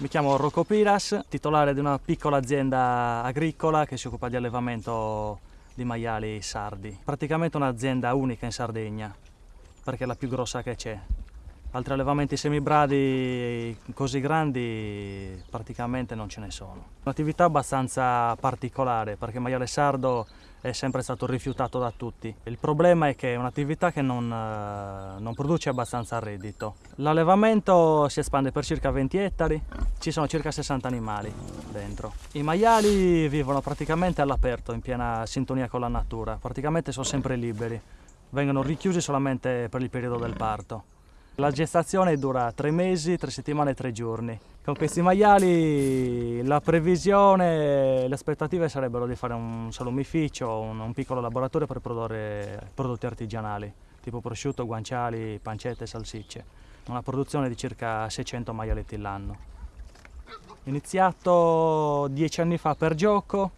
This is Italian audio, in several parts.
Mi chiamo Rocco Piras, titolare di una piccola azienda agricola che si occupa di allevamento di maiali sardi. Praticamente un'azienda unica in Sardegna, perché è la più grossa che c'è. Altri allevamenti semibradi così grandi praticamente non ce ne sono. Un'attività abbastanza particolare perché il maiale sardo è sempre stato rifiutato da tutti. Il problema è che è un'attività che non, eh, non, produce abbastanza reddito. L'allevamento si espande per circa 20 ettari, ci sono circa 60 animali dentro. I maiali vivono praticamente all'aperto, in piena sintonia con la natura, praticamente sono sempre liberi, vengono richiusi solamente per il periodo del parto. La gestazione dura tre mesi, tre settimane e tre giorni. Con questi maiali la previsione, le aspettative sarebbero di fare un salumificio, un, un piccolo laboratorio per produrre prodotti artigianali, tipo prosciutto, guanciali, pancette, salsicce. Una produzione di circa 600 maialetti l'anno. Iniziato dieci anni fa per gioco,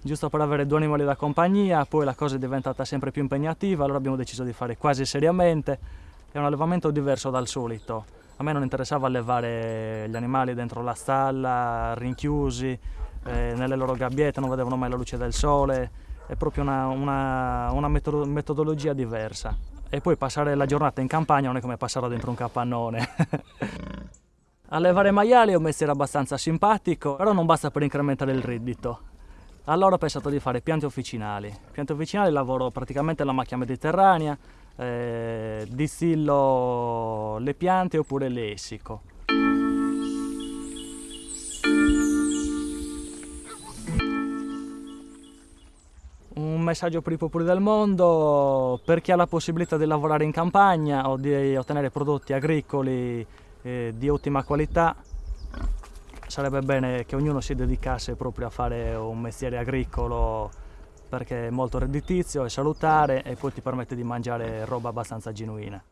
giusto per avere due animali da compagnia, poi la cosa è diventata sempre più impegnativa, allora abbiamo deciso di fare quasi seriamente è un allevamento diverso dal solito. A me non interessava allevare gli animali dentro la stalla, rinchiusi, eh, nelle loro gabbiette, non vedevano mai la luce del sole, è proprio una, una, una metodologia diversa. E poi passare la giornata in campagna non è come passarla dentro un capannone. Allevare maiali è un mestiere abbastanza simpatico, però non basta per incrementare il reddito. Allora ho pensato di fare piante officinali. Piante officinali lavoro praticamente alla macchia mediterranea, eh, distillo le piante oppure le essico. Un messaggio per i popoli del mondo, per chi ha la possibilità di lavorare in campagna o di ottenere prodotti agricoli eh, di ottima qualità, sarebbe bene che ognuno si dedicasse proprio a fare un mestiere agricolo perché è molto redditizio, è salutare e poi ti permette di mangiare roba abbastanza genuina.